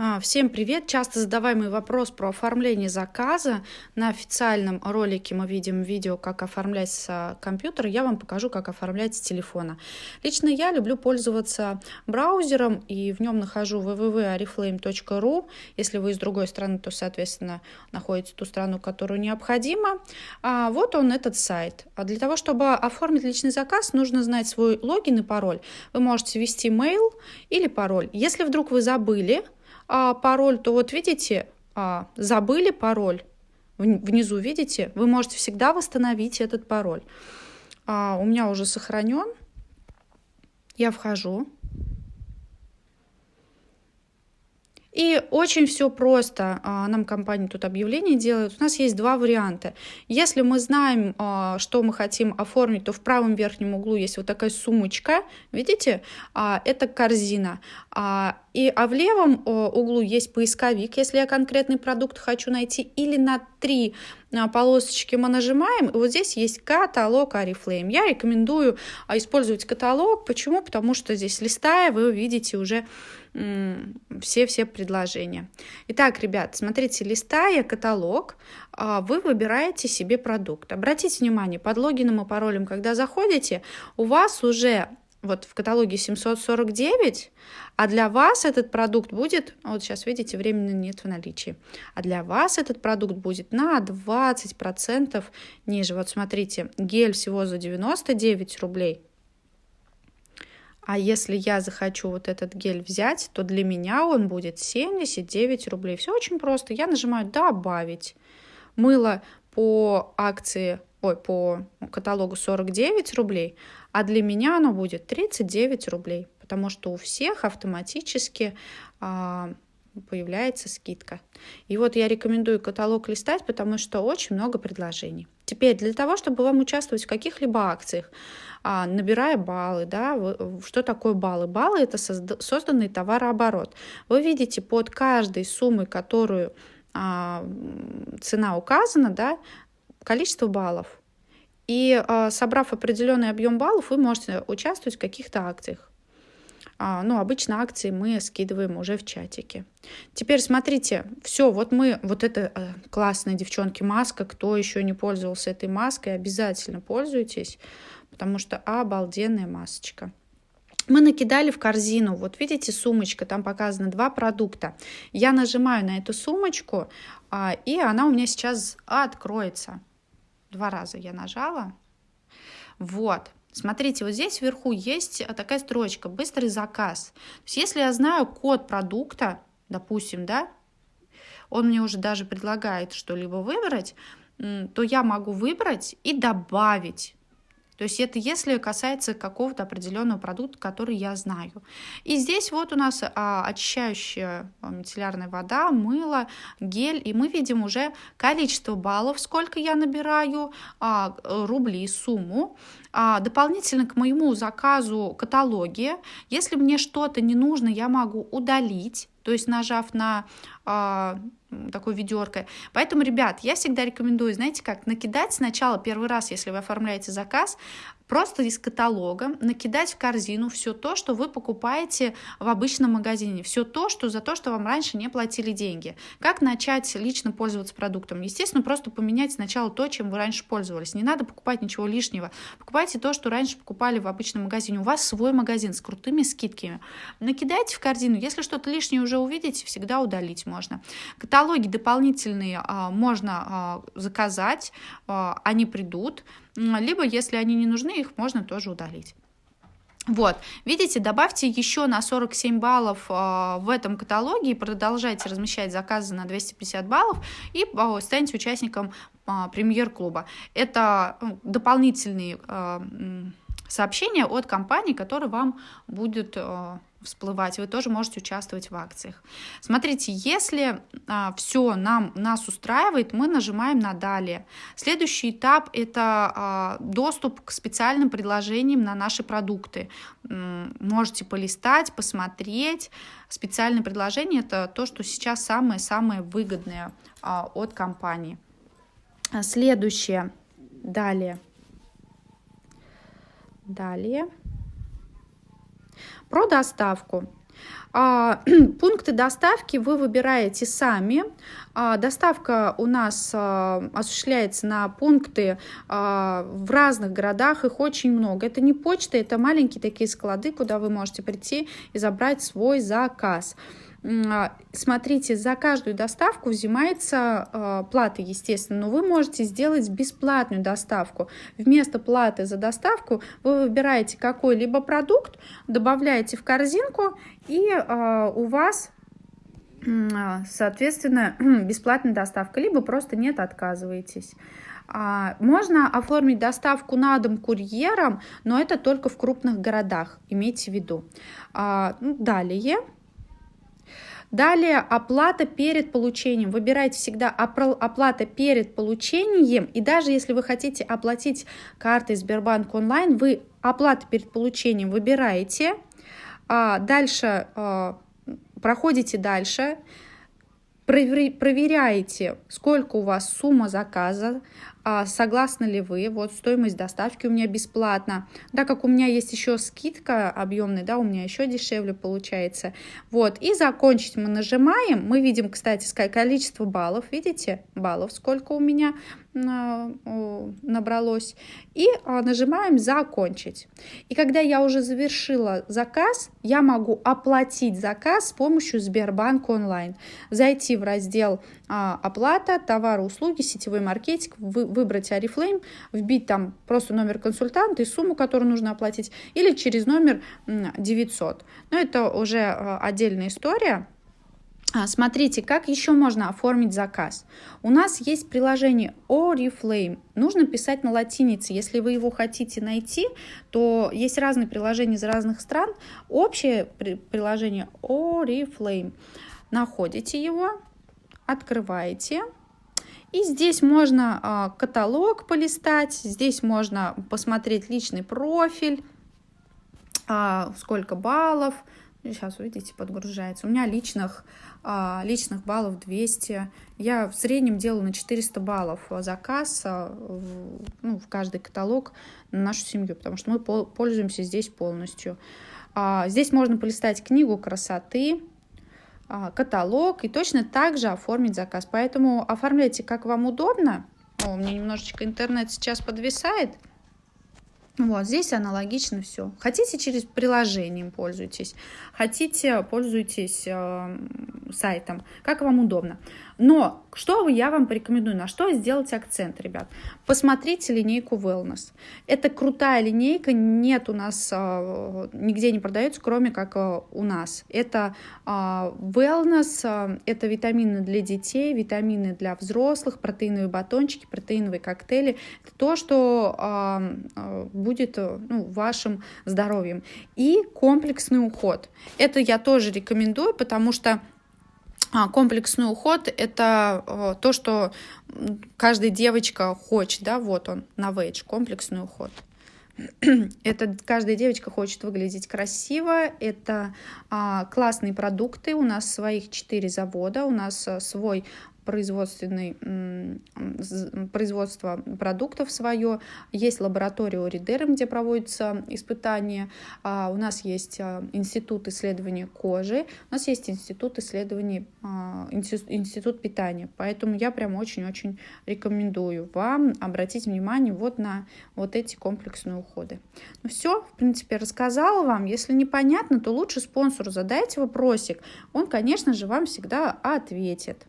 А, всем привет! Часто задаваемый вопрос про оформление заказа. На официальном ролике мы видим видео, как оформлять с компьютера. Я вам покажу, как оформлять с телефона. Лично я люблю пользоваться браузером и в нем нахожу www.oriflame.ru. Если вы из другой страны, то, соответственно, находите ту страну, которую необходимо. А вот он, этот сайт. А для того, чтобы оформить личный заказ, нужно знать свой логин и пароль. Вы можете ввести mail или пароль. Если вдруг вы забыли, а, пароль, то вот видите, а, забыли пароль, внизу видите, вы можете всегда восстановить этот пароль. А, у меня уже сохранен. Я вхожу. И очень все просто. А, нам компания тут объявление делает. У нас есть два варианта. Если мы знаем, а, что мы хотим оформить, то в правом верхнем углу есть вот такая сумочка. Видите? А, это корзина. И, а в левом углу есть поисковик, если я конкретный продукт хочу найти. Или на три полосочки мы нажимаем, и вот здесь есть каталог Oriflame. Я рекомендую использовать каталог. Почему? Потому что здесь листая, вы увидите уже все-все предложения. Итак, ребят, смотрите, листая каталог, а, вы выбираете себе продукт. Обратите внимание, под логином и паролем, когда заходите, у вас уже вот в каталоге 749, а для вас этот продукт будет, вот сейчас видите, временно нет в наличии, а для вас этот продукт будет на 20% ниже. Вот смотрите, гель всего за 99 рублей, а если я захочу вот этот гель взять, то для меня он будет 79 рублей. Все очень просто. Я нажимаю «Добавить». Мыло по акции, ой, по каталогу 49 рублей, а для меня оно будет 39 рублей, потому что у всех автоматически а, появляется скидка. И вот я рекомендую каталог листать, потому что очень много предложений. Теперь для того, чтобы вам участвовать в каких-либо акциях, а, набирая баллы, да, что такое баллы? Баллы это созданный товарооборот. Вы видите под каждой суммой, которую а, цена указана, да, количество баллов. И а, собрав определенный объем баллов, вы можете участвовать в каких-то акциях. А, ну, обычно акции мы скидываем уже в чатике. Теперь смотрите, все, вот мы, вот это э, классная девчонки маска, кто еще не пользовался этой маской, обязательно пользуйтесь, потому что обалденная масочка. Мы накидали в корзину, вот видите, сумочка, там показано два продукта. Я нажимаю на эту сумочку, а, и она у меня сейчас откроется. Два раза я нажала. Вот, Смотрите, вот здесь вверху есть такая строчка «Быстрый заказ». То есть если я знаю код продукта, допустим, да, он мне уже даже предлагает что-либо выбрать, то я могу выбрать и добавить то есть это если касается какого-то определенного продукта, который я знаю. И здесь вот у нас а, очищающая а, мицеллярная вода, мыло, гель, и мы видим уже количество баллов, сколько я набираю, а, рублей, сумму. А, дополнительно к моему заказу каталоги, если мне что-то не нужно, я могу удалить, то есть нажав на а, такой ведеркой. Поэтому, ребят, я всегда рекомендую, знаете как, накидать сначала первый раз, если вы оформляете заказ, просто из каталога накидать в корзину все то, что вы покупаете в обычном магазине, все то, что за то, что вам раньше не платили деньги. Как начать лично пользоваться продуктом? Естественно, просто поменять сначала то, чем вы раньше пользовались. Не надо покупать ничего лишнего. Покупайте то, что раньше покупали в обычном магазине. У вас свой магазин с крутыми скидками. Накидайте в корзину. Если что-то лишнее уже увидите, всегда удалить можно. Каталоги дополнительные а, можно а, заказать, а, они придут либо, если они не нужны, их можно тоже удалить. Вот, видите, добавьте еще на 47 баллов э, в этом каталоге и продолжайте размещать заказы на 250 баллов и э, станьте участником э, премьер-клуба. Это э, дополнительные сообщения от компании, которые вам будут всплывать, вы тоже можете участвовать в акциях. Смотрите, если а, все нам, нас устраивает, мы нажимаем на «Далее». Следующий этап – это а, доступ к специальным предложениям на наши продукты. Можете полистать, посмотреть. Специальные предложения – это то, что сейчас самое-самое выгодное а, от компании. Следующее. Далее. Далее. Про доставку. А, пункты доставки вы выбираете сами. А, доставка у нас а, осуществляется на пункты в разных городах, их очень много. Это не почта, это маленькие такие склады, куда вы можете прийти и забрать свой заказ. Смотрите, за каждую доставку взимается э, плата, естественно, но вы можете сделать бесплатную доставку. Вместо платы за доставку вы выбираете какой-либо продукт, добавляете в корзинку, и э, у вас соответственно, бесплатная доставка, либо просто нет, отказываетесь. Можно оформить доставку на дом курьером, но это только в крупных городах, имейте в виду. Ну, далее Далее оплата перед получением. Выбирайте всегда оплата перед получением. И даже если вы хотите оплатить картой Сбербанк онлайн, вы оплату перед получением выбираете. А дальше а, проходите дальше проверяете, сколько у вас сумма заказа, согласны ли вы, вот стоимость доставки у меня бесплатно, так как у меня есть еще скидка объемная, да, у меня еще дешевле получается, вот, и закончить мы нажимаем, мы видим, кстати, количество баллов, видите, баллов сколько у меня, набралось. И а, нажимаем «Закончить». И когда я уже завершила заказ, я могу оплатить заказ с помощью Сбербанк онлайн. Зайти в раздел а, «Оплата», «Товары, услуги», «Сетевой маркетинг», выбрать Арифлейм, вбить там просто номер консультанта и сумму, которую нужно оплатить, или через номер 900. Но это уже а, отдельная история. А, смотрите, как еще можно оформить заказ. У нас есть приложение Oriflame. Нужно писать на латинице. Если вы его хотите найти, то есть разные приложения из разных стран. Общее приложение Oriflame. Находите его, открываете. И здесь можно а, каталог полистать, здесь можно посмотреть личный профиль, а, сколько баллов. Сейчас, видите, подгружается. У меня личных а, личных баллов 200. Я в среднем делаю на 400 баллов заказ а, в, ну, в каждый каталог на нашу семью, потому что мы пользуемся здесь полностью. А, здесь можно полистать книгу красоты, каталог и точно так же оформить заказ. Поэтому оформляйте как вам удобно. О, у меня немножечко интернет сейчас подвисает. Вот здесь аналогично все. Хотите через приложение пользуйтесь, хотите пользуйтесь э, сайтом, как вам удобно. Но что я вам порекомендую, на что сделать акцент, ребят? Посмотрите линейку Wellness. Это крутая линейка, нет у нас, а, нигде не продается, кроме как а, у нас. Это а, Wellness, это витамины для детей, витамины для взрослых, протеиновые батончики, протеиновые коктейли. Это то, что будет ну, вашим здоровьем. И комплексный уход. Это я тоже рекомендую, потому что комплексный уход – это э, то, что каждая девочка хочет, да, вот он, на вейдж, комплексный уход. Это каждая девочка хочет выглядеть красиво, это а, классные продукты, у нас своих четыре завода, у нас а, свой производственный, производство продуктов свое, есть лаборатория Оридерм, где проводятся испытания, а, у нас есть а, институт исследования кожи, у нас есть институт исследований, а, институт питания, поэтому я прям очень-очень рекомендую вам обратить внимание вот на вот эти комплексные уходы. Ну все, в принципе, рассказала вам, если непонятно, то лучше спонсору задайте вопросик, он, конечно же, вам всегда ответит.